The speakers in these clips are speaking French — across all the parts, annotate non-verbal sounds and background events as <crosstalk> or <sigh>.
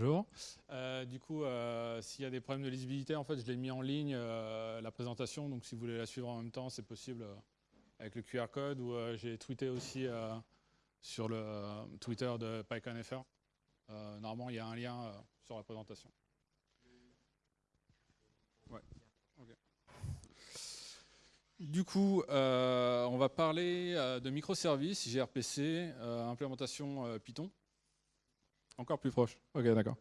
bonjour. Euh, du coup, euh, s'il y a des problèmes de lisibilité, en fait, je l'ai mis en ligne, euh, la présentation. Donc, si vous voulez la suivre en même temps, c'est possible avec le QR code. Ou j'ai tweeté aussi sur le Twitter de PyConFR. normalement, il y a un lien sur la présentation. Du coup, on va parler de microservices, gRPC, implémentation Python. Encore plus proche. Ok, d'accord.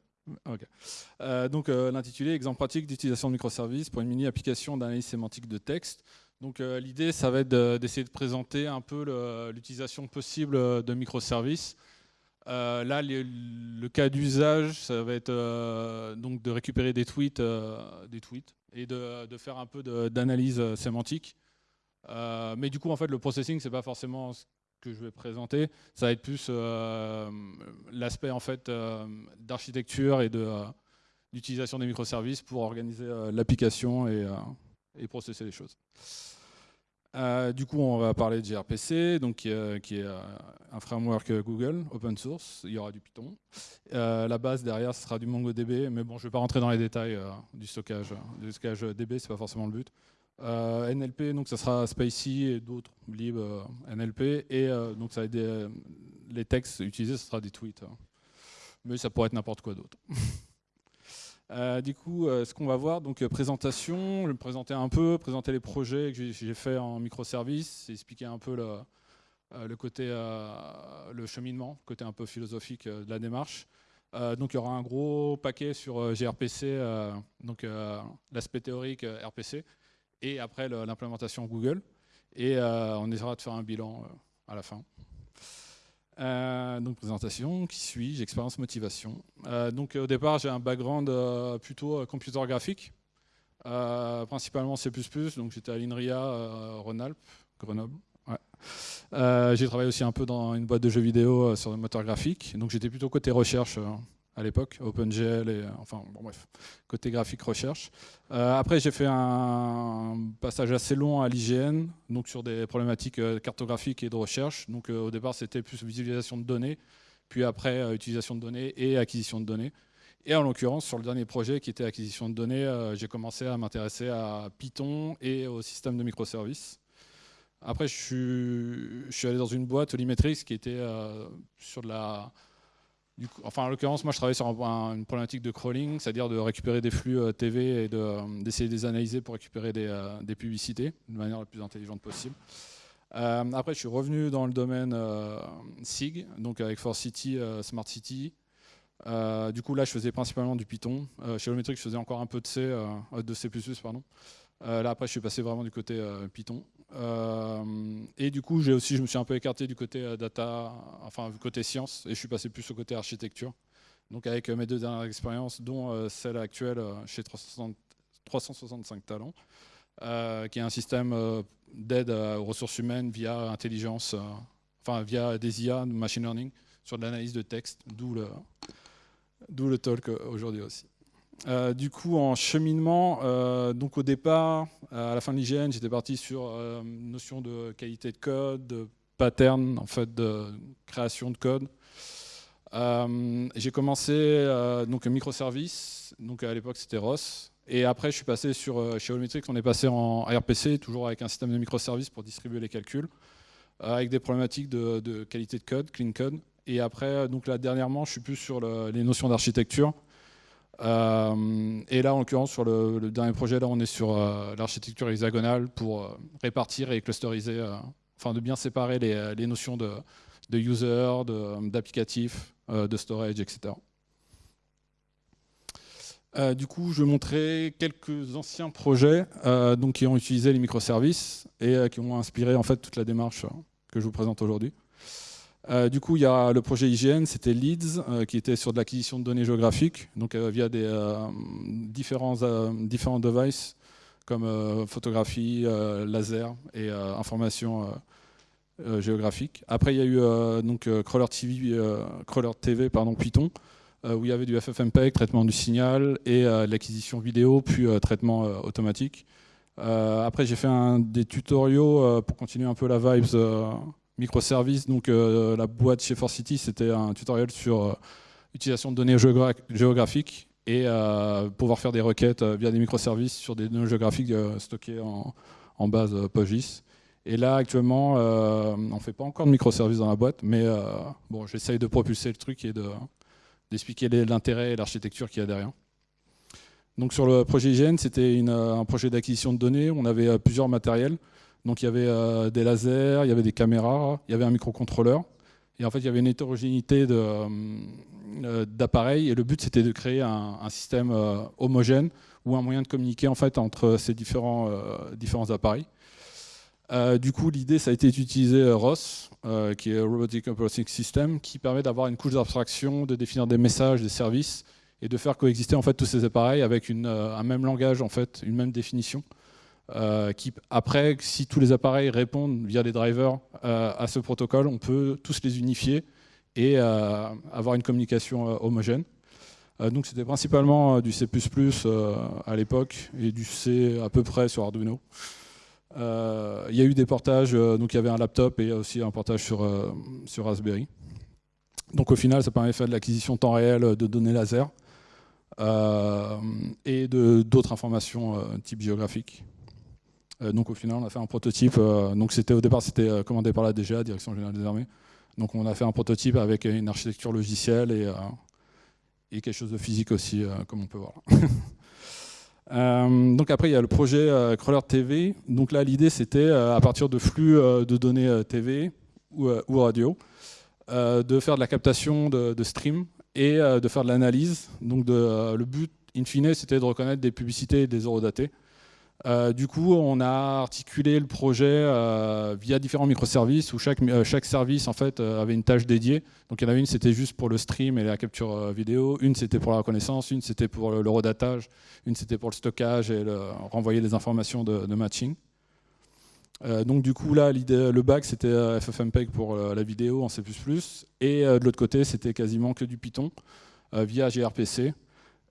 Euh, donc euh, l'intitulé exemple pratique d'utilisation de microservices pour une mini application d'analyse sémantique de texte. Donc euh, l'idée, ça va être d'essayer de, présenter un peu l'utilisation possible de microservices. là, le cas d'usage, ça va être donc de récupérer des tweets, des tweets et de, de faire un peu d'analyse sémantique. mais du coup, en fait, le processing, c'est pas forcément que je vais présenter, ça va être plus euh, l'aspect en fait euh, d'architecture et euh, d'utilisation des microservices pour organiser l'application et, et, processer les choses. du coup, on va parler de gRPC, donc, qui, est un framework Google, open source. Il y aura du Python. la base derrière, ce sera du MongoDB, mais bon, je ne vais pas rentrer dans les détails du stockage. Du stockage DB, c'est pas forcément le but. Euh, NLP, donc ça sera Spicy et d'autres lib euh, NLP. Et euh, donc ça les textes utilisés, ce sera des tweets. Hein. Mais ça pourrait être n'importe quoi d'autre. <laughs> du coup, ce qu'on va voir, donc présentation, je vais me présenter un peu, présenter les projets que j'ai fait en microservices, expliquer un peu le, le côté, le cheminement, côté un peu philosophique de la démarche. donc il y aura un gros paquet sur gRPC, donc l'aspect théorique RPC, et après l'implémentation Google. Et euh, on essaiera de faire un bilan euh, à la fin. Euh, donc présentation, qui suis expérience, motivation. donc au départ, j'ai un background plutôt computer graphique, principalement C++, donc j'étais à l'INRIA Rhône-Alpes, Grenoble. j'ai travaillé aussi un peu dans une boîte de jeux vidéo sur le moteur graphique, donc j'étais plutôt côté recherche à l'époque, OpenGL, et enfin bon bref, côté graphique recherche. Euh, après j'ai fait un passage assez long à l'IGN, donc sur des problématiques euh, cartographiques et de recherche. Donc euh, au départ c'était plus visualisation de données, puis après utilisation de données et acquisition de données. Et en l'occurrence, sur le dernier projet qui était acquisition de données, j'ai commencé à m'intéresser à Python et au système de microservices. Après, je suis, je suis allé dans une boîte, Olimetrix, qui était sur de la, enfin, en l'occurrence, moi je travaille sur une problématique de crawling, c'est-à-dire de récupérer des flux euh, TV et euh, d'essayer de, les analyser pour récupérer euh, des, publicités de manière la plus intelligente possible. après, je suis revenu dans le domaine SIG, donc avec Force City, Smart City. du coup, là, je faisais principalement du Python. chez Olometric, je faisais encore un peu de C, de C++, pardon. Là, après, je suis passé vraiment du côté Python. Euh, et du coup, aussi, je me suis un peu écarté du côté euh, data, enfin du côté science, et je suis passé plus au côté architecture. Donc avec euh, mes deux dernières expériences, dont celle actuelle chez 365 Talents, qui est un système d'aide aux ressources humaines via intelligence, enfin via des IA, machine learning, sur de l'analyse de texte, d'où le, le talk aujourd'hui aussi. Euh, du coup, en cheminement, euh, donc au départ, à la fin de l'IGN, j'étais parti sur euh, une notion de qualité de code, de pattern, en fait, de création de code. j'ai commencé donc microservice, donc à l'époque c'était ROS, et après je suis passé sur chez Allmetrics, on est passé en RPC, toujours avec un système de microservices pour distribuer les calculs, avec des problématiques de, qualité de code, clean code. Et après, donc là dernièrement, je suis plus sur les notions d'architecture. Euh, et là, en l'occurrence, sur le, dernier projet, là, on est sur euh, l'architecture hexagonale pour euh, répartir et clusteriser, enfin de bien séparer les, notions de, user, d'applicatif, de, storage, etc. du coup, je vais montrer quelques anciens projets donc, qui ont utilisé les microservices et qui ont inspiré en fait toute la démarche que je vous présente aujourd'hui. Euh, du coup, il y a le projet IGN, c'était Leads, euh, qui était sur de l'acquisition de données géographiques, donc euh, via des différents, différents devices comme photographie, laser et information géographique. Après, il y a eu donc Crawler TV, Crawler TV pardon, Python, où il y avait du FFmpeg, traitement du signal et l'acquisition vidéo, puis traitement automatique. après, j'ai fait un, des tutoriaux pour continuer un peu la vibes microservices. Donc euh, la boîte chez Force City, c'était un tutoriel sur euh, utilisation de données géographiques et pouvoir faire des requêtes via des microservices sur des données géographiques stockées en, base PostGIS. Et là, actuellement, on ne fait pas encore de microservices dans la boîte, mais bon, j'essaye de propulser le truc et d'expliquer l'intérêt et l'architecture qu'il y a derrière. Donc sur le projet IGN, c'était un projet d'acquisition de données. On avait plusieurs matériels. Donc il y avait des lasers, il y avait des caméras, il y avait un microcontrôleur. Et en fait, il y avait une hétérogénéité euh, d'appareils. Et le but, c'était de créer un, système euh, homogène ou un moyen de communiquer en fait, entre ces différents, euh, différents appareils. du coup, l'idée, ça a été d'utiliser ROS, qui est Robotic Operating System, qui permet d'avoir une couche d'abstraction, de définir des messages, des services, et de faire coexister en fait, tous ces appareils avec un même langage, en fait, une même définition. Euh, qui, après, si tous les appareils répondent via des drivers euh, à ce protocole, on peut tous les unifier et euh, avoir une communication homogène. donc c'était principalement du C++ à l'époque et du C à peu près sur Arduino. Il y a eu des portages, donc il y avait un laptop et aussi un portage sur, sur Raspberry. Donc au final, ça permet de faire de l'acquisition temps réel de données laser et d'autres informations type géographique. Euh, donc au final, on a fait un prototype. Euh, donc c'était au départ, c'était euh, commandé par la DGA, Direction Générale des Armées. Donc on a fait un prototype avec une architecture logicielle et, et quelque chose de physique aussi, comme on peut voir. <laughs> donc après, il y a le projet Crawler TV. Donc là, l'idée, c'était à partir de flux de données TV ou, radio, de faire de la captation de, de stream et de faire de l'analyse. Donc le but, in fine, c'était de reconnaître des publicités et des horodatés. Euh, du coup, on a articulé le projet euh, via différents microservices où chaque, euh, service en fait, avait une tâche dédiée. Donc il y en avait une, c'était juste pour le stream et la capture vidéo, une c'était pour la reconnaissance, une c'était pour le, redatage, une c'était pour le stockage et le, renvoyer des informations de, matching. donc du coup là, le bac c'était FFmpeg pour la vidéo en C++ et de l'autre côté c'était quasiment que du Python via gRPC.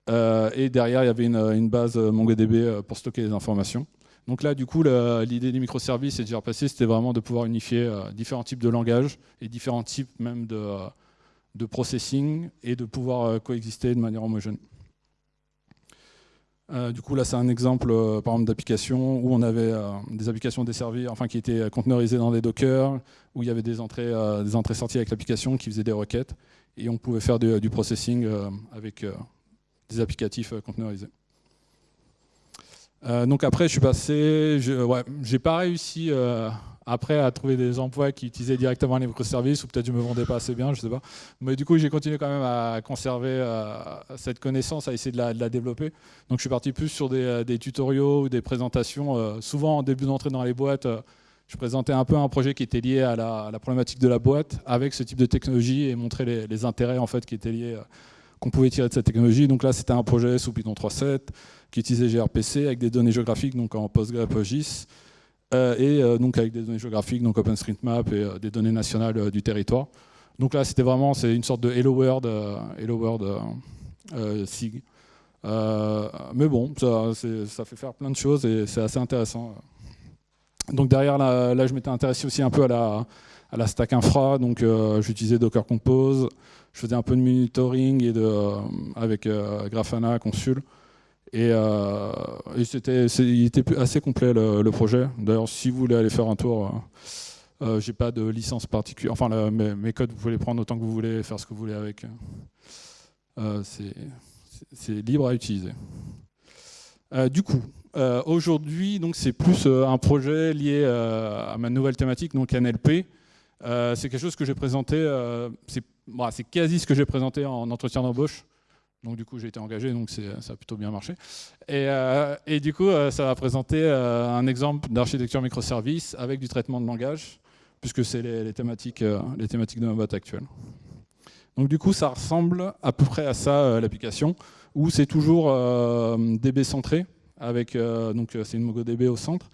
Euh, et derrière, il y avait une, base MongoDB euh, pour stocker les informations. Donc là, du coup, l'idée des microservices et de gRPC, c'était vraiment de pouvoir unifier euh, différents types de langages et différents types même de, processing et de pouvoir coexister de manière homogène. du coup, là, c'est un exemple, par exemple, d'application où on avait des applications desservies, enfin, qui étaient conteneurisées dans des Docker, où il y avait des entrées, des entrées sorties avec l'application qui faisaient des requêtes, et on pouvait faire du processing avec des applicatifs euh, conteneurisés. Euh, donc après, je suis passé, je, j'ai pas réussi euh, après à trouver des emplois qui utilisaient directement les microservices, ou peut-être je me vendais pas assez bien, je sais pas. Mais du coup, j'ai continué quand même à conserver cette connaissance, à essayer de la, développer. Donc je suis parti plus sur des, des tutoriaux ou des présentations. souvent, en début d'entrée dans les boîtes, je présentais un peu un projet qui était lié à la, problématique de la boîte avec ce type de technologie et montrer les, les intérêts en fait qui étaient liés qu'on pouvait tirer de cette technologie. Donc là, c'était un projet sous Python 3.7 qui utilisait gRPC avec des données géographiques, donc en PostgreSQL euh, et euh, donc avec des données géographiques, donc OpenStreetMap et euh, des données nationales du territoire. Donc là, c'était vraiment une sorte de Hello World, Hello World SIG. mais bon, ça, fait faire plein de choses et c'est assez intéressant. Donc derrière, là je m'étais intéressé aussi un peu à la, à la stack infra, donc j'utilisais Docker Compose, je faisais un peu de monitoring euh, avec euh, Grafana, Consul. Et, euh, il était assez complet le, projet. D'ailleurs, si vous voulez aller faire un tour, euh, j'ai pas de licence particulière. Enfin, mes, codes, vous pouvez les prendre autant que vous voulez, faire ce que vous voulez avec. c'est libre à utiliser. du coup, aujourd'hui, c'est plus un projet lié à ma nouvelle thématique, donc NLP. C'est quelque chose que j'ai présenté. c'est c'est quasi ce que j'ai présenté en entretien d'embauche. Donc du coup, j'ai été engagé, donc ça a plutôt bien marché. Et, euh, du coup, euh, ça va présenter euh, un exemple d'architecture microservice avec du traitement de langage, puisque c'est les, thématiques, les thématiques de ma boîte actuelle. Donc du coup, ça ressemble à peu près à ça, l'application, où c'est toujours DB centré, avec donc c'est une MongoDB au centre,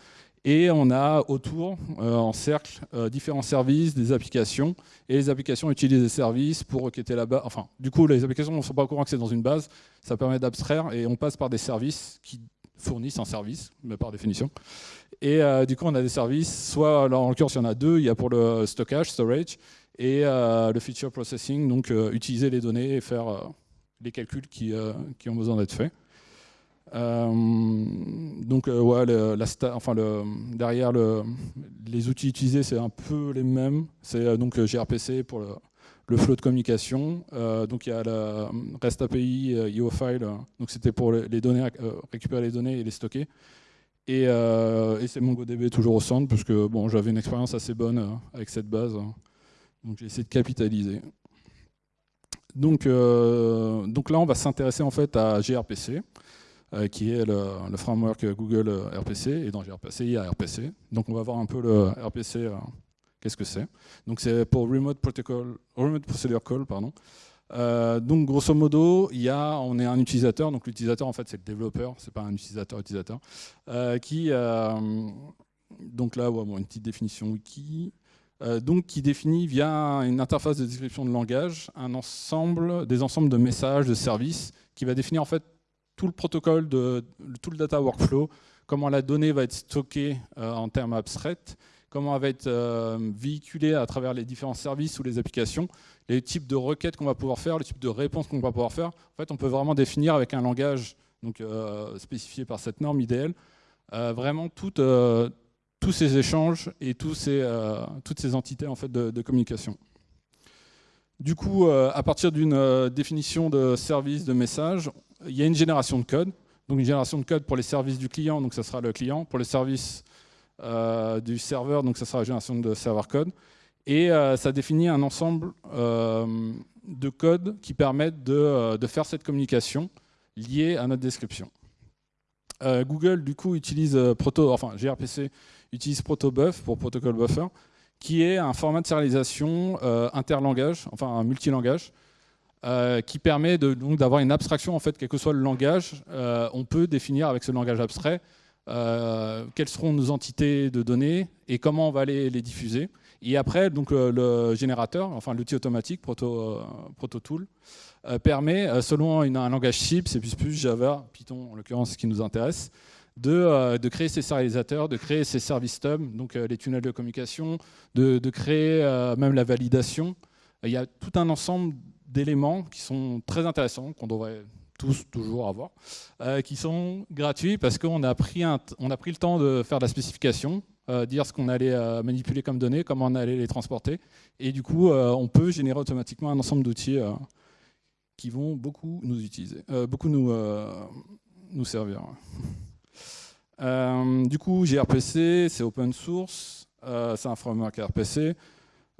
et on a autour, euh, en cercle, euh, différents services, des applications. Et les applications utilisent des services pour requêter la base. Enfin, du coup, les applications ne sont pas au courant que c'est dans une base. Ça permet d'abstraire et on passe par des services qui fournissent un service, mais par définition. Et euh, du coup, on a des services, soit, en l'occurrence, il y en a deux. Il y a pour le stockage, storage, et le feature processing, donc utiliser les données et faire les calculs qui ont besoin d'être faits. Donc la enfin le, derrière le, les outils utilisés c'est un peu les mêmes. C'est donc gRPC pour le, flow de communication. Euh, donc il y a la REST API, euh, IOFile, euh, donc c'était pour récupérer les données et les stocker. Et, et c'est MongoDB toujours au centre, parce que bon, j'avais une expérience assez bonne avec cette base. Donc j'ai essayé de capitaliser. Donc, donc là, on va s'intéresser en fait à gRPC, qui est le, framework Google RPC, et dans gRPC, il y a RPC. Donc on va voir un peu le RPC Qu'est-ce que c'est Donc c'est pour Remote, Protocol, Remote Procedure Call. Pardon. Euh, donc grosso modo, il y a, on est un utilisateur, donc l'utilisateur en fait c'est le développeur, c'est pas un utilisateur utilisateur, euh, qui euh, donc là une petite définition wiki, donc qui définit via une interface de description de langage un ensemble, des ensembles de messages, de services, qui va définir en fait tout le protocole de tout le data workflow, comment la donnée va être stockée en termes abstraits comment elle va être euh, véhiculée à travers les différents services ou les applications, les types de requêtes qu'on va pouvoir faire, le type de réponses qu'on va pouvoir faire. En fait, on peut vraiment définir avec un langage donc, euh, spécifié par cette norme idéale, euh, vraiment tous ces échanges et tous ces, toutes ces entités en fait, de communication. Du coup, à partir d'une définition de service, de message, il y a une génération de code. Donc une génération de code pour les services du client, donc ça sera le client. Pour les services euh, du serveur, donc ça sera la génération de serveur code. Et euh, ça définit un ensemble euh, de codes qui permettent de, faire cette communication liée à notre description. Google, du coup, utilise Proto, enfin gRPC utilise protobuf pour protocol buffer, qui est un format de serialisation interlangage, enfin un multilangage, qui permet d'avoir une abstraction, en fait, quel que soit le langage, on peut définir avec ce langage abstrait euh, quelles seront nos entités de données et comment on va les, les diffuser. Et après, donc, le, générateur, enfin l'outil automatique, Proto, euh, euh, permet, selon un langage cible, C++, Java, Python en l'occurrence, ce qui nous intéresse, de, de, créer ces serialisateurs, de créer ces service stubs, donc les tunnels de communication, de créer même la validation. Il y a tout un ensemble d'éléments qui sont très intéressants, qu'on devrait tous toujours avoir, euh, qui sont gratuits parce qu'on a, pris a pris le temps de faire de la spécification, euh, dire ce qu'on allait euh, manipuler comme données, comment on allait les transporter, et du coup on peut générer automatiquement un ensemble d'outils qui vont beaucoup nous utiliser, beaucoup nous, nous servir. du coup gRPC c'est open source, c'est un framework RPC,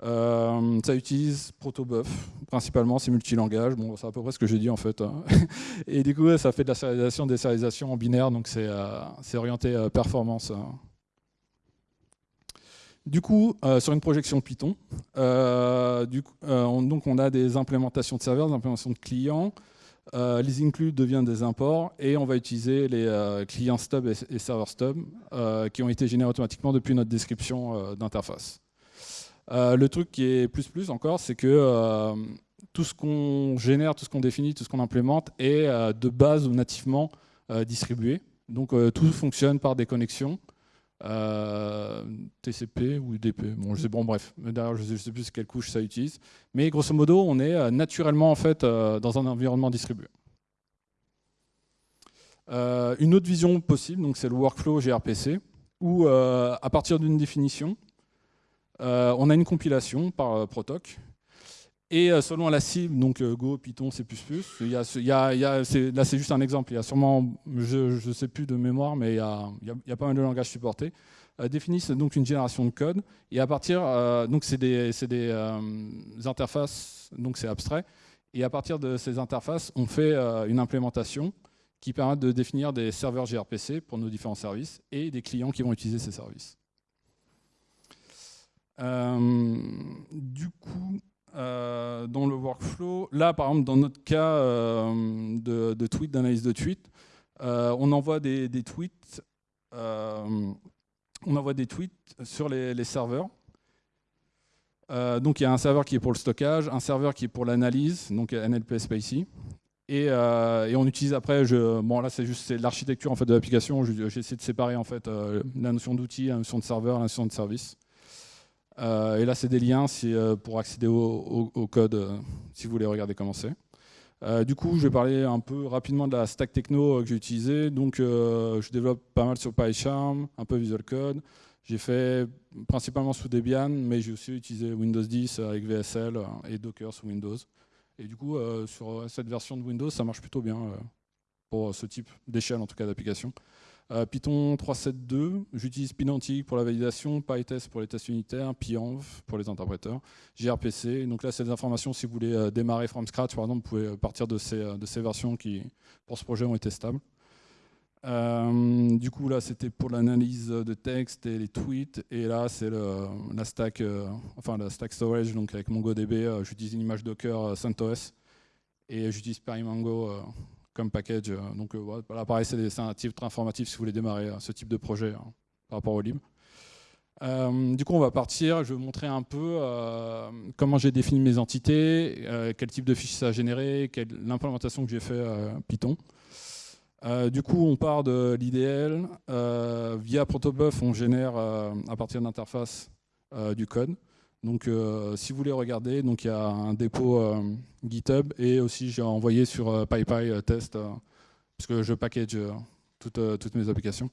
euh, ça utilise protobuf, principalement, c'est multilangage. Bon, c'est à peu près ce que j'ai dit en fait. Hein. <laughs> Et du coup, ça fait de la sérialisation, des sérialisations en binaire, donc c'est euh, orienté euh, performance. Hein. Du coup, sur une projection Python, on, donc on a des implémentations de serveurs, des implémentations de clients. les includes deviennent des imports et on va utiliser les clients stub et, et serveurs stub qui ont été générés automatiquement depuis notre description d'interface. Euh, le truc qui est plus plus encore, c'est que euh, tout ce qu'on génère, tout ce qu'on définit, tout ce qu'on implémente est euh, de base ou nativement distribué. Donc tout fonctionne par des connexions. TCP ou UDP. Bon, je sais, bon bref, d'ailleurs je ne sais plus quelle couche ça utilise. Mais grosso modo, on est naturellement en fait dans un environnement distribué. une autre vision possible, donc c'est le workflow gRPC, où à partir d'une définition, on a une compilation par euh, Protoc. Et euh, selon la cible, donc Go, Python, C++, là c'est juste un exemple, il y a sûrement, je ne sais plus de mémoire, mais il y a, pas mal de langages supportés, définissent donc une génération de code, et à partir, donc c'est des, interfaces, donc c'est abstrait, et à partir de ces interfaces, on fait une implémentation qui permet de définir des serveurs gRPC pour nos différents services, et des clients qui vont utiliser ces services. Euh, du coup, euh, dans le workflow, là par exemple dans notre cas euh, de, tweet, d'analyse de tweet, on envoie des, tweets, on envoie des tweets sur les, serveurs. donc il y a un serveur qui est pour le stockage, un serveur qui est pour l'analyse, donc NLP Spacey. Et, et, on utilise après, je, bon là c'est juste l'architecture en fait de l'application. J'ai essayé de séparer en fait la notion d'outil, la notion de serveur, la notion de service. Et là, c'est des liens pour accéder au, code si vous voulez regarder comment c'est. du coup, je vais parler un peu rapidement de la stack techno que j'ai utilisée. Donc, je développe pas mal sur PyCharm, un peu Visual Code. J'ai fait principalement sous Debian, mais j'ai aussi utilisé Windows 10 avec VSL et Docker sous Windows. Et du coup, euh, sur cette version de Windows, ça marche plutôt bien euh, pour ce type d'échelle, en tout cas d'application. Euh, Python 3.7.2, j'utilise Pydantic pour la validation, PyTest pour les tests unitaires, Pyenv pour les interpréteurs, gRPC. Donc là, c'est des informations, si vous voulez démarrer from scratch, par exemple, vous pouvez partir de ces, versions qui, pour ce projet, ont été stables. Euh, du coup, là, c'était pour l'analyse de texte et les tweets. Et là, c'est la stack, euh, enfin la stack storage. Donc avec MongoDB, euh, j'utilise une image Docker CentOS et j'utilise Perimango comme package. donc voilà, pareil, c'est un titre informatif si vous voulez démarrer ce type de projet hein, par rapport au lib. du coup, on va partir. Je vais vous montrer un peu comment j'ai défini mes entités, quel type de fichier ça a généré, l'implémentation que j'ai fait Python. Euh, du coup, on part de l'IDL. Euh, via Protobuf, on génère euh, à partir d'interface du code. Donc, si vous voulez regarder, il y a un dépôt GitHub et aussi j'ai envoyé sur PyPy test parce que je package toutes, mes applications.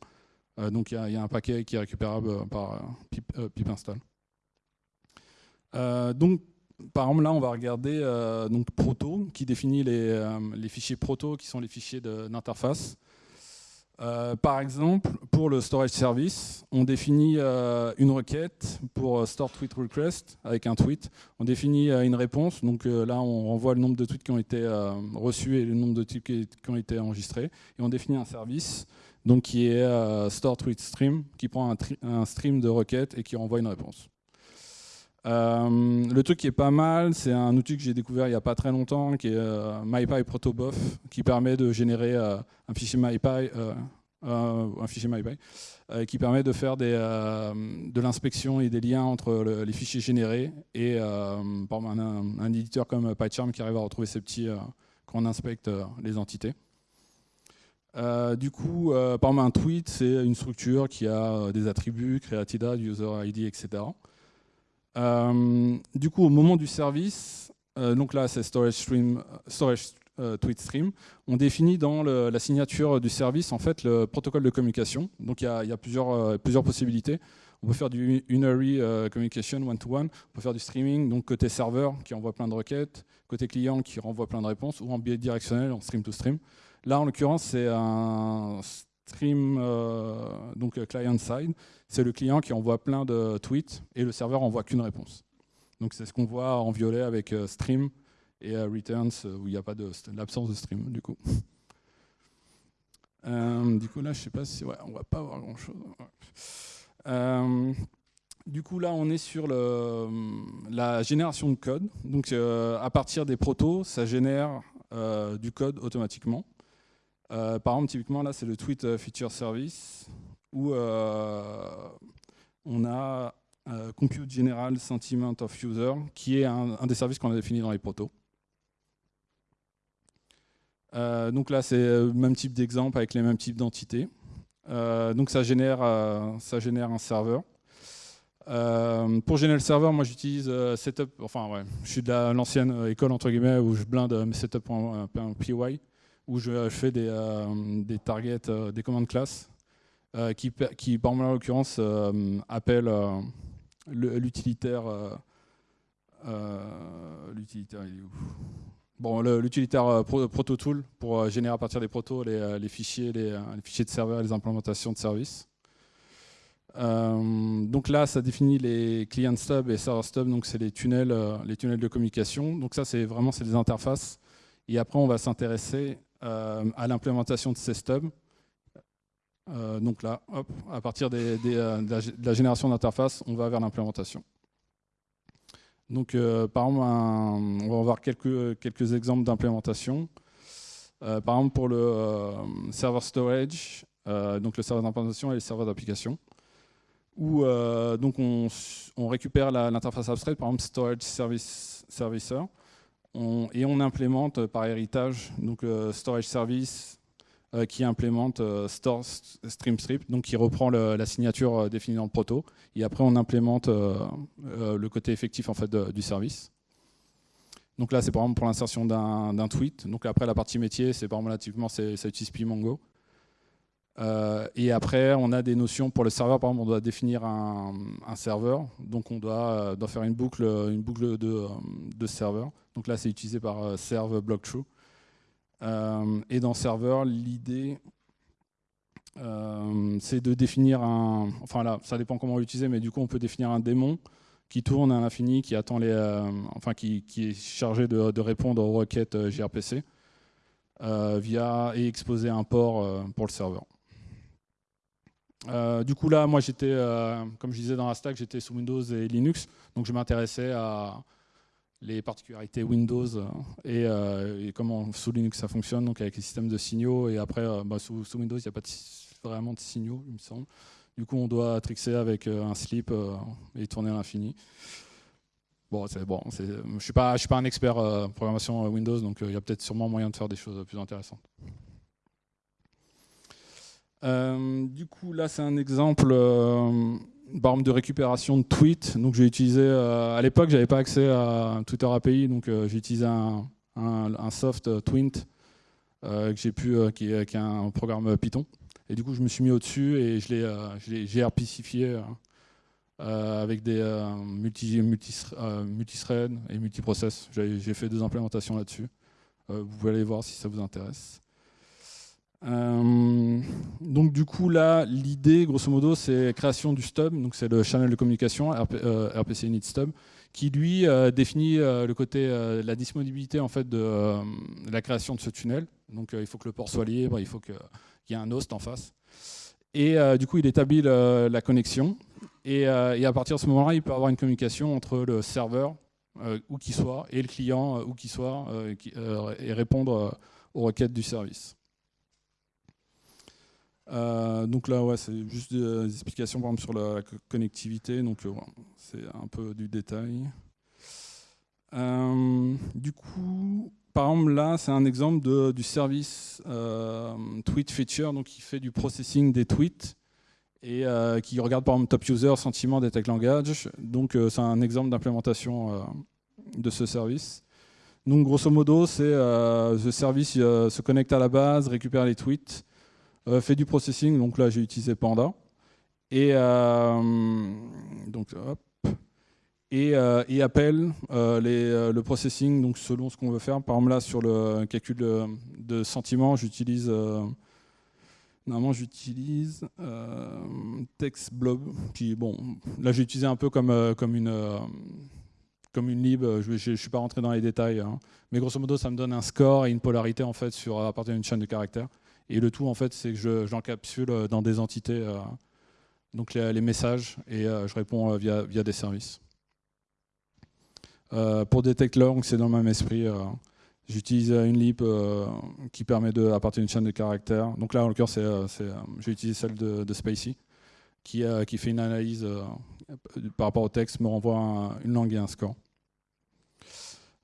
donc, il y, a, un paquet qui est récupérable par pip, install. donc, par exemple, là, on va regarder euh, donc proto, qui définit euh, les, fichiers proto, qui sont les fichiers d'interface. Euh, par exemple, pour le storage service, on définit une requête pour store tweet request avec un tweet. On définit une réponse. Donc là, on renvoie le nombre de tweets qui ont été reçus et le nombre de tweets qui, ont été enregistrés. Et on définit un service donc qui est store tweet stream, qui prend un stream de requêtes et qui renvoie une réponse. Euh, le truc qui est pas mal, c'est un outil que j'ai découvert il n'y a pas très longtemps, qui est euh, MyPy Protobuf, qui permet de générer euh, un fichier MyPy, un fichier MyPy, qui permet de faire de l'inspection et des liens entre les fichiers générés et par un, éditeur comme PyCharm qui arrive à retrouver ces petits quand on inspecte les entités. du coup, par un tweet, c'est une structure qui a des attributs, creatida, user ID, etc. Euh, du coup, au moment du service, euh, donc là c'est storage stream, storage euh, tweet stream, on définit dans la signature du service en fait le protocole de communication. Donc il y a, plusieurs, possibilités. On peut faire du unary communication one-to-one, on peut faire du streaming, donc côté serveur qui envoie plein de requêtes, côté client qui renvoie plein de réponses, ou en biais directionnel, en stream-to-stream. Là, en l'occurrence, c'est un stream, donc client-side c'est le client qui envoie plein de tweets et le serveur envoie qu'une réponse. Donc c'est ce qu'on voit en violet avec euh, stream et euh, returns euh, où il n'y a pas de l'absence de stream du coup. du coup là je sais pas si on va pas avoir grand chose. du coup là on est sur le, la génération de code. Donc à partir des protos, ça génère du code automatiquement. Par exemple typiquement là c'est le tweet feature service où euh, on a euh, Compute General Sentiment of User, qui est un, des services qu'on a défini dans les protos. Euh, donc là, c'est le même type d'exemple avec les mêmes types d'entités. donc ça génère, un serveur. pour générer le serveur, moi j'utilise setup, enfin ouais, je suis de l'ancienne école entre guillemets où je blinde mes où je, fais des, des targets, des commandes classes euh, qui, qui, par exemple, en l'occurrence, euh, appelle euh, l'utilitaire. l'utilitaire, il est où? Bon, l'utilitaire ProtoTool pour générer à partir des protos les, fichiers, les, fichiers de serveur les implémentations de services. donc là, ça définit les client stubs et server stubs, donc c'est les tunnels, les tunnels de communication. Donc ça, c'est vraiment c'est des interfaces. Et après, on va s'intéresser à l'implémentation de ces stubs. Euh, donc là, à partir euh, de, la, génération d'interface, on va vers l'implémentation. Donc, euh, par exemple, on va voir quelques, quelques exemples d'implémentation. par exemple, pour le server storage, donc le serveur d'implémentation et le serveur d'application, où donc on, récupère l'interface abstraite, par exemple storage service servicer, et on implémente par héritage donc storage service qui implémente Store Stream Strip, donc qui reprend la signature définie dans le proto, et après on implémente le côté effectif en fait du service. Donc là, c'est par exemple pour l'insertion d'un tweet. Donc après, la partie métier, c'est par exemple relativement, ça utilise Pimongo. Euh, et après, on a des notions pour le serveur. Par exemple, on doit définir un, serveur. Donc, on doit, euh, faire une boucle, boucle de, serveur. Donc là, c'est utilisé par euh, serve block true. et dans serveur, l'idée, c'est de définir un. Enfin là, ça dépend comment l'utiliser, mais du coup, on peut définir un démon qui tourne à l'infini, qui attend les, enfin, qui, qui, est chargé de, de, répondre aux requêtes gRPC via et exposer un port pour le serveur. Euh, du coup, là, moi, j'étais, euh, comme je disais dans la stack, j'étais sous Windows et Linux, donc je m'intéressais à les particularités Windows euh, et, comment sous Linux ça fonctionne, donc avec les systèmes de signaux. Et après, bah, sous, Windows, il n'y a pas vraiment de signaux, il me semble. Du coup, on doit trixer avec un slip et tourner à l'infini. Bon, c'est bon. Je ne suis, pas, je suis pas un expert programmation Windows, donc il y a peut-être sûrement moyen de faire des choses plus intéressantes. Euh, du coup, là, c'est un exemple euh, de récupération de tweets. Donc, j'ai utilisé, euh, à l'époque, j'avais pas accès à Twitter API, donc j'ai utilisé un, soft Twint que j'ai pu, qui, est, un programme Python. Et du coup, je me suis mis au-dessus et je l'ai grpcifié avec des multi, multi, multithreads et multiprocess. J'ai fait deux implémentations là-dessus. vous pouvez aller voir si ça vous intéresse. Euh, donc du coup là, l'idée, grosso modo, c'est création du stub, donc c'est le channel de communication RPC euh, Init Stub, qui lui euh, définit le côté, la disponibilité en fait de la création de ce tunnel. Donc il faut que le port soit libre, il faut qu'il y ait un host en face. Et du coup, il établit la connexion. Et, à partir de ce moment-là, il peut avoir une communication entre le serveur, où qu'il soit, et le client, où qu'il soit, et répondre aux requêtes du service. Euh, donc là, ouais, c'est juste des, explications par exemple, sur la connectivité, donc euh, c'est un peu du détail. Euh, du coup, par exemple, là, c'est un exemple du service Tweet Feature, donc qui fait du processing des tweets et qui regarde par exemple Top User, Sentiment, Detect Language. Donc c'est un exemple d'implémentation de ce service. Donc grosso modo, c'est ce service se connecte à la base, récupère les tweets, euh, fait du processing, donc là j'ai utilisé Panda. Et, euh, donc, et, euh, et, appelle le processing donc selon ce qu'on veut faire. Par exemple là sur le calcul de, de sentiments, j'utilise Normalement, j'utilise euh, TextBlob, qui, bon, là, j'ai utilisé un peu comme, comme, une, comme une lib, je ne suis pas rentré dans les détails, hein. mais grosso modo, ça me donne un score et une polarité, en fait, sur, à partir d'une chaîne de caractères. Et le tout, en fait, c'est que j'encapsule euh, dans des entités euh, donc les, messages et euh, je réponds via, via des services. pour Detect Long, c'est dans le même esprit. J'utilise une lib qui permet de, à partir d'une chaîne de caractères. Donc là, en l'occurrence, j'ai utilisé celle de, de Spacey, qui, qui, fait une analyse par rapport au texte, me renvoie une langue et un score.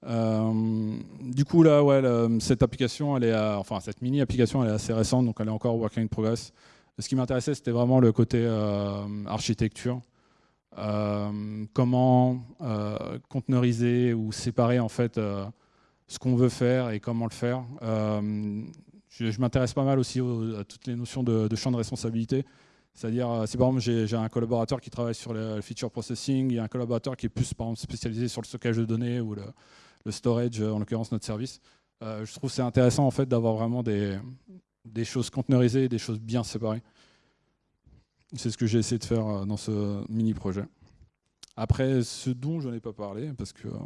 Euh, du coup, là, ouais, cette application, elle est, enfin, cette mini application, elle est assez récente, donc elle est encore working in progress. Ce qui m'intéressait, c'était vraiment le côté euh, architecture. Euh, comment conteneuriser ou séparer en fait ce qu'on veut faire et comment le faire. je, m'intéresse pas mal aussi à toutes les notions de, champ de responsabilité. C'est-à-dire, si par exemple j'ai un collaborateur qui travaille sur le feature processing, il y a un collaborateur qui est plus par exemple, spécialisé sur le stockage de données ou le, le storage, en l'occurrence notre service. Euh, je trouve c'est intéressant en fait d'avoir vraiment des, choses conteneurisées des choses bien séparées. C'est ce que j'ai essayé de faire euh, dans ce mini projet. Après, ce dont je n'ai pas parlé, parce que euh,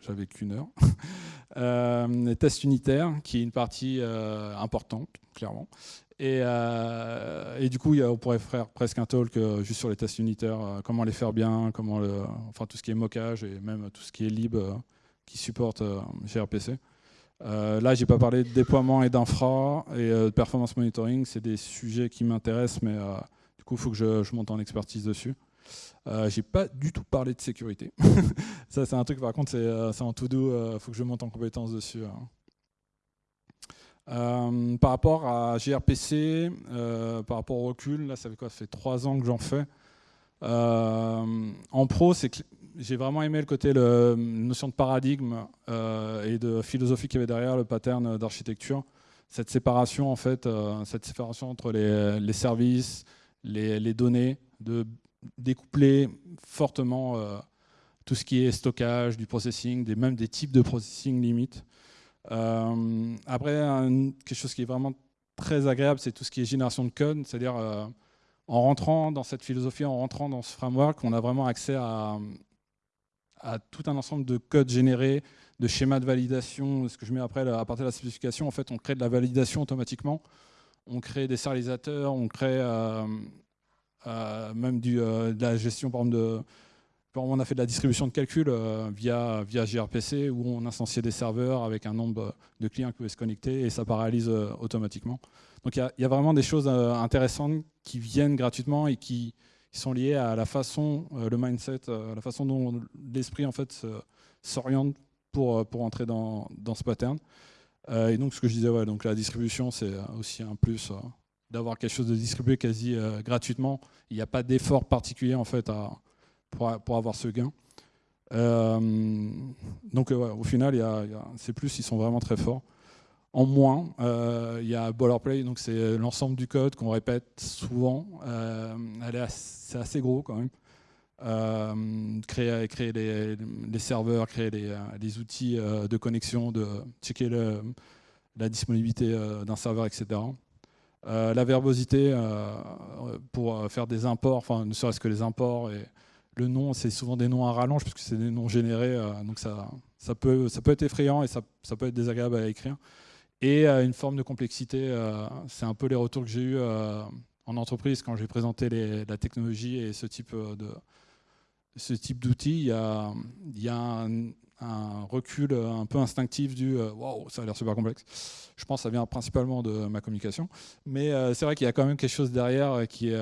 j'avais qu'une heure, <laughs> euh, les tests unitaires, qui est une partie importante, clairement. Et, du coup, on pourrait faire presque un talk juste sur les tests unitaires, comment les faire bien, comment enfin tout ce qui est mockage et même tout ce qui est lib qui supporte euh, gRPC. Euh, là, j'ai pas parlé de déploiement et d'infra et euh, de performance monitoring. C'est des sujets qui m'intéressent, mais du coup, il faut que je, monte en expertise dessus. Euh, j'ai pas du tout parlé de sécurité. <laughs> ça, c'est un truc, par contre, c'est en tout doux. Il faut que je monte en compétence dessus. Euh, par rapport à gRPC, euh, par rapport au recul, là ça fait quoi? Ça fait trois ans que j'en fais. Euh, en pro, c'est j'ai vraiment aimé le côté le, notion de paradigme et de philosophie qu'il y avait derrière le pattern d'architecture. Cette séparation en fait, cette séparation entre les, services, les, données, de découpler fortement tout ce qui est stockage, du processing, même des types de processing limite. Euh, après, quelque chose qui est vraiment très agréable, c'est tout ce qui est génération de code, c'est-à-dire euh, en rentrant dans cette philosophie, en rentrant dans ce framework, on a vraiment accès à, à tout un ensemble de codes générés, de schémas de validation, ce que je mets après à partir de la spécification, en fait, on crée de la validation automatiquement, on crée des serialisateurs, on crée euh, même du, de la gestion par exemple, de, on a fait de la distribution de calcul euh, via, via gRPC où on instanciait des serveurs avec un nombre de clients qui pouvaient se connecter et ça paralyse euh, automatiquement. Donc il y, a vraiment des choses euh, intéressantes qui viennent gratuitement et qui, sont liées à la façon, le mindset, la façon dont l'esprit en fait s'oriente pour, pour entrer dans, dans ce pattern. et donc ce que je disais, ouais, donc la distribution c'est aussi un plus d'avoir quelque chose de distribué quasi gratuitement. Il n'y a pas d'effort particulier en fait à pour, avoir ce gain. Euh, donc au final, il y a, C+, ils sont vraiment très forts. En moins, euh, il y a boilerplate, donc c'est l'ensemble du code qu'on répète souvent. Euh, c'est assez gros quand même. créer, créer les, serveurs, créer les, outils de connexion, de checker la disponibilité d'un serveur, etc. la verbosité pour faire des imports, enfin ne serait-ce que les imports et le nom, c'est souvent des noms à rallonge, puisque c'est des noms générés, euh, donc ça, peut, être effrayant et ça peut être désagréable à écrire. Et euh, une forme de complexité, euh, c'est un peu les retours que j'ai eus en entreprise quand j'ai présenté la technologie et ce type de ce type d'outils. Il y a, y a un, un recul un peu instinctif du euh, waouh, ça a l'air super complexe. Je pense que ça vient principalement de ma communication, mais euh, c'est vrai qu'il y a quand même quelque chose derrière euh, qui est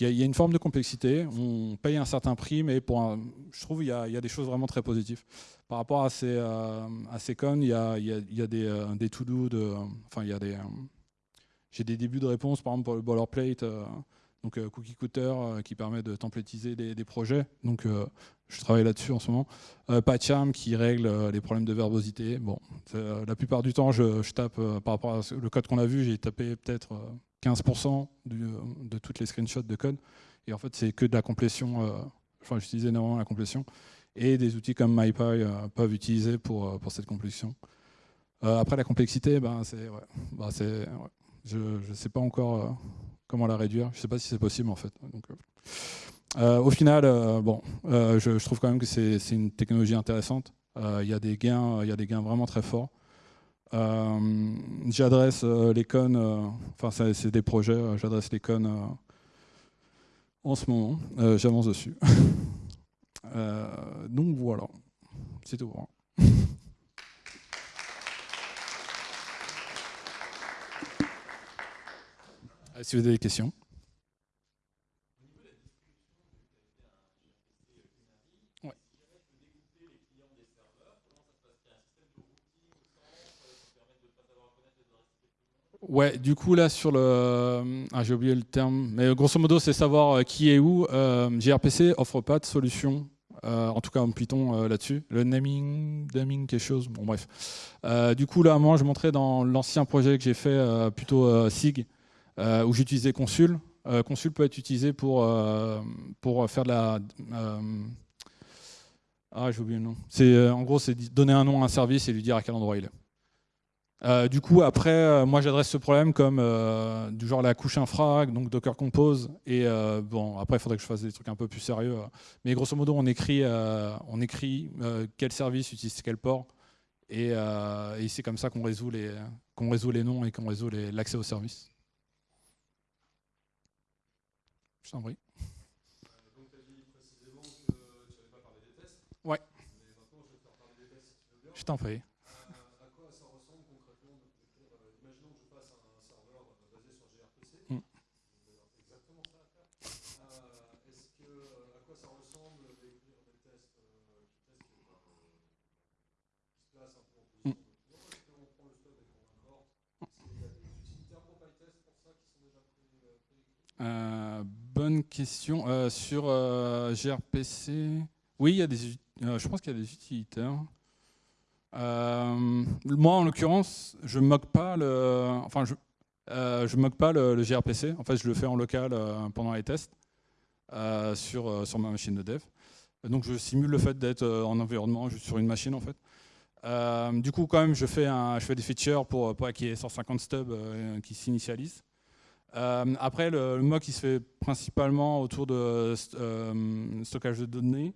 il y a une forme de complexité. On paye un certain prix, mais je trouve qu'il y, a, des choses vraiment très positives. Par rapport à ces, ces cons, il y a, des, des to-do, de, enfin, a des, j'ai des débuts de réponse, par exemple pour le boilerplate, donc Cookie Cutter qui permet de templétiser des, projets. Je travaille là-dessus en ce moment. Euh, PyCharm qui règle euh, les problèmes de verbosité. Bon, euh, la plupart du temps, je, tape, par rapport à le code qu'on a vu, j'ai tapé peut-être 15% de toutes les screenshots de code. Et en fait, c'est que de la complétion. enfin, j'utilise énormément la complétion. Et des outils comme MyPy peuvent utiliser pour, pour cette complétion. après, la complexité, ben, c'est, bah, je ne sais pas encore comment la réduire. Je ne sais pas si c'est possible, en fait. Au final, euh, bon, euh, je, trouve quand même que c'est une technologie intéressante. Il y a des gains, il y a des gains vraiment très forts. j'adresse les connes, enfin c'est des projets, j'adresse les connes en ce moment, j'avance dessus. <laughs> donc voilà, c'est tout. Hein. <laughs> si vous avez des questions. Ouais, du coup là sur le, ah, j'ai oublié le terme, mais grosso modo c'est savoir euh, qui est où. Euh, gRPC offre pas de solution, euh, en tout cas en Python là-dessus. Le naming, naming quelque chose, bon bref. du coup là, moi je montrais dans l'ancien projet que j'ai fait plutôt SIG, où j'utilisais Consul. Consul peut être utilisé pour pour faire de la ah j'ai oublié le nom. En gros c'est donner un nom à un service et lui dire à quel endroit il est. Euh, du coup, après, euh, moi j'adresse ce problème comme euh, du genre la couche infra, donc Docker Compose. Et bon, après, il faudrait que je fasse des trucs un peu plus sérieux. Mais grosso modo, on écrit, on écrit quel service utilise quel port. Et, et c'est comme ça qu'on résout, les, qu'on résout les noms et qu'on résout l'accès au service. Je t'en prie. Donc, tu as dit précisément que tu n'allais pas parler des tests. Ouais. Mais maintenant, je vais te faire parler des tests si tu veux bien. Je t'en prie. Euh, bonne question. Euh, sur euh, gRPC, oui, il y a des, je pense qu'il y a des utilitaires. moi, en l'occurrence, je moque pas le, enfin, je, je moque pas le, gRPC. En fait, je le fais en local pendant les tests sur sur ma machine de dev. Donc, je simule le fait d'être en environnement juste sur une machine, en fait. Euh, du coup, quand même, je fais, un, je fais des features pour, qu'il y ait 150 stubs euh, qui s'initialisent. après, le, mock il se fait principalement autour de stockage de données.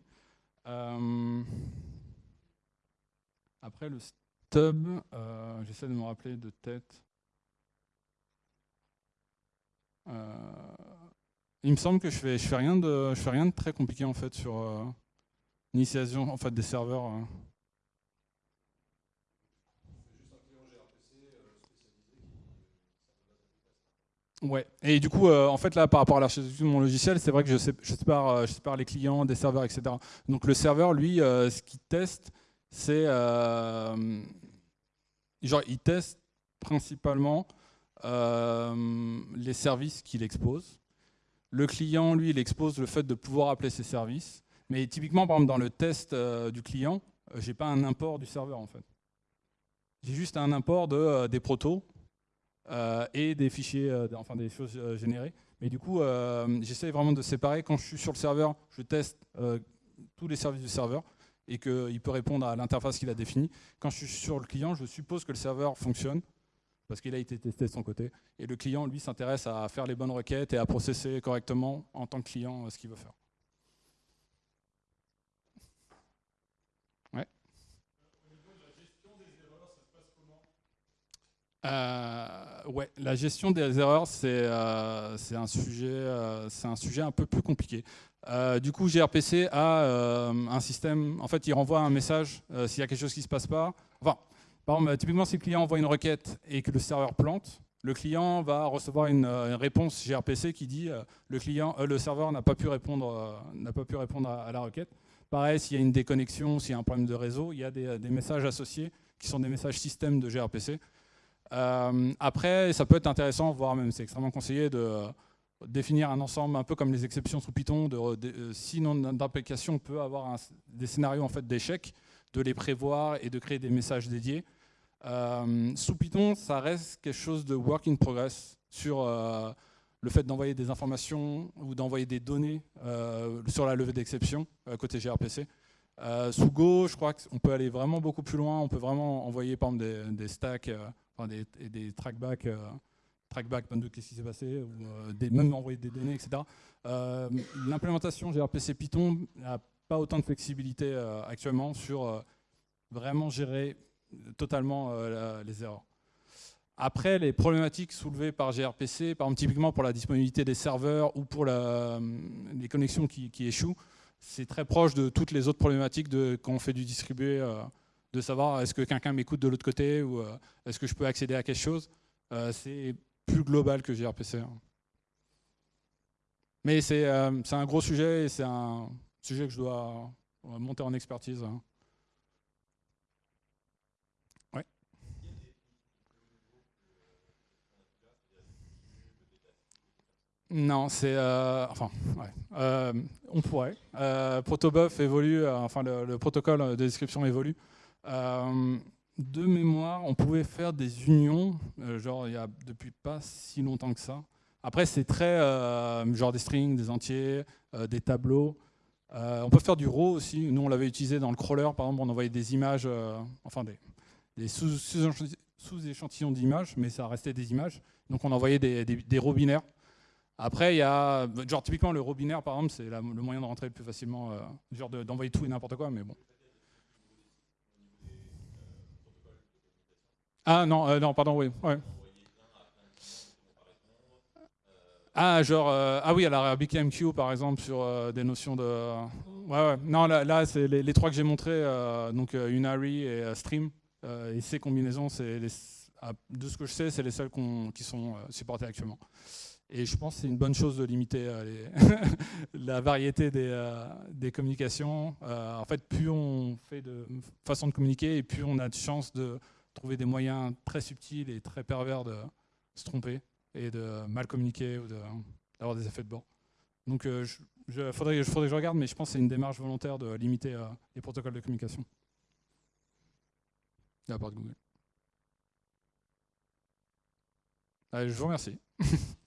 après, le stub, j'essaie de me rappeler de tête. Il me semble que je fais, fais rien de, très compliqué en fait sur euh, l'initialisation en fait des serveurs. Ouais. Et du coup, euh, en fait, là, par rapport à l'architecture de mon logiciel, c'est vrai que je, sais, sépare, sépare les clients des serveurs, etc. Donc le serveur, lui, ce qu'il teste, c'est genre, il teste principalement les services qu'il expose. Le client, lui, il expose le fait de pouvoir appeler ses services. Mais typiquement, par exemple, dans le test euh, du client, euh, n'ai pas un import du serveur, en fait. J'ai juste un import de, euh, des protos et des fichiers, enfin des choses générées. Mais du coup, j'essaie vraiment de séparer. Quand je suis sur le serveur, je teste tous les services du serveur et qu'il peut répondre à l'interface qu'il a définie. Quand je suis sur le client, je suppose que le serveur fonctionne parce qu'il a été testé de son côté. Et le client, lui, s'intéresse à faire les bonnes requêtes et à processer correctement en tant que client ce qu'il veut faire. Euh, ouais, la gestion des erreurs, c'est euh, un, sujet, euh, un sujet un peu plus compliqué. Euh, du coup, gRPC a un système, en fait, il renvoie un message s'il y a quelque chose qui ne se passe pas. Enfin, par exemple, typiquement, si le client envoie une requête et que le serveur plante, le client va recevoir une, euh, réponse gRPC qui dit euh, le, client, euh, le serveur n'a pas pu répondre, n'a pas pu répondre à, la requête. Pareil, s'il y a une déconnexion, s'il y a un problème de réseau, il y a des, messages associés qui sont des messages système de gRPC. Après, ça peut être intéressant, voire même c'est extrêmement conseillé de définir un ensemble un peu comme les exceptions sous Python. De, si nom d'application peut avoir des scénarios en fait d'échecs, de les prévoir et de créer des messages dédiés. Euh, sous Python, ça reste quelque chose de work in progress sur euh, le fait d'envoyer des informations ou d'envoyer des données euh, sur la levée d'exception côté gRPC. sous Go, je crois qu'on peut aller vraiment beaucoup plus loin. On peut vraiment envoyer par des, stacks, enfin des, des trackbacks, trackback, qu'est-ce qui s'est passé, ou des, même envoyer des données, etc. L'implémentation gRPC Python n'a pas autant de flexibilité actuellement sur vraiment gérer totalement euh, les erreurs. Après, les problématiques soulevées par gRPC, par exemple typiquement pour la disponibilité des serveurs ou pour euh, les connexions qui, échouent, c'est très proche de toutes les autres problématiques de, quand on fait du distribué, euh, de savoir est-ce que quelqu'un m'écoute de l'autre côté ou est-ce que je peux accéder à quelque chose. c'est plus global que gRPC. Hein. Mais c'est un gros sujet et c'est un sujet que je dois monter en expertise. Hein. Non, c'est... Euh, enfin, ouais. Euh, on pourrait. Euh, Protobuf évolue, euh, enfin le, protocole de description évolue. De mémoire, on pouvait faire des unions, genre il y a depuis pas si longtemps que ça. Après, c'est très genre des strings, des entiers, des tableaux. on peut faire du raw aussi. Nous, on l'avait utilisé dans le crawler, par exemple, on envoyait des images, enfin des, sous-échantillons d'images, mais ça restait des images. Donc on envoyait des, des, raw binaires. Après, il y a, genre typiquement le robinaire par exemple, c'est le moyen de rentrer le plus facilement, euh, genre d'envoyer tout et n'importe quoi, mais bon. Ah non, euh, non, pardon, oui. Ah, genre, euh, ah oui, alors RabbitMQ par exemple, sur des notions de. Ouais, ouais. Non, là, là c'est les, trois que j'ai montrés, donc Unary et Stream, et ces combinaisons, c'est de ce que je sais, c'est les seules qui sont supportées actuellement. Et je pense que c'est une bonne chose de limiter euh, <laughs> la variété des, euh, des communications. Euh, en fait, plus on fait de façon de communiquer, et plus on a de chances de trouver des moyens très subtils et très pervers de se tromper et de mal communiquer ou d'avoir des effets de bord. Donc il je, faudrait, faudrait, que je regarde, mais je pense que c'est une démarche volontaire de limiter les protocoles de communication. De la part de Google. Je vous remercie. <laughs>